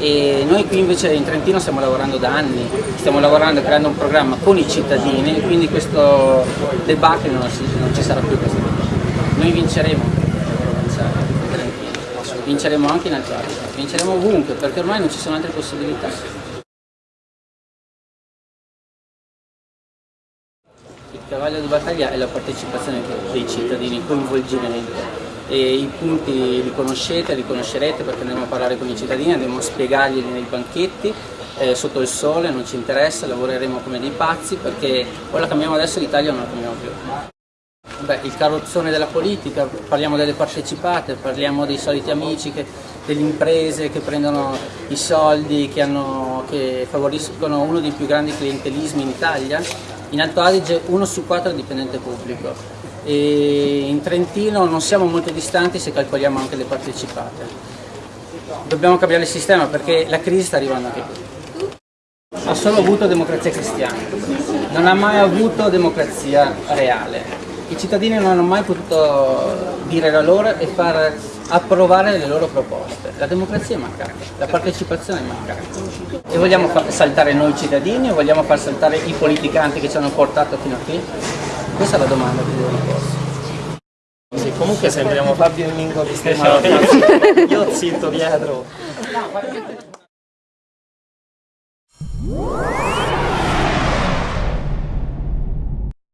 E noi qui invece in Trentino stiamo lavorando da anni, stiamo lavorando creando un programma con i cittadini, quindi questo debacle non, non ci sarà più questo Noi vinceremo in Trentino, vinceremo anche in Antartica, vinceremo ovunque perché ormai non ci sono altre possibilità. Il cavallo di battaglia è la partecipazione dei cittadini, coinvolgimento e i punti li conoscete, li conoscerete perché andremo a parlare con i cittadini, andremo a spiegarglieli nei banchetti, eh, sotto il sole, non ci interessa, lavoreremo come dei pazzi perché o la cambiamo adesso l'Italia non la cambiamo più. Beh, il carrozzone della politica, parliamo delle partecipate, parliamo dei soliti amici, che, delle imprese che prendono i soldi, che, hanno, che favoriscono uno dei più grandi clientelismi in Italia. In Alto Adige uno su quattro è dipendente pubblico e in Trentino non siamo molto distanti se calcoliamo anche le partecipate. Dobbiamo cambiare il sistema perché la crisi sta arrivando anche qui. Ha solo avuto democrazia cristiana, non ha mai avuto democrazia reale. I cittadini non hanno mai potuto dire la loro e far approvare le loro proposte. La democrazia è mancata, la partecipazione è mancata. E vogliamo far saltare noi cittadini o vogliamo far saltare i politicanti che ci hanno portato fino a qui? Questa è la domanda che devo porsi. Sì, comunque sembriamo Fabio e Mingo di Stefano. Io zitto dietro.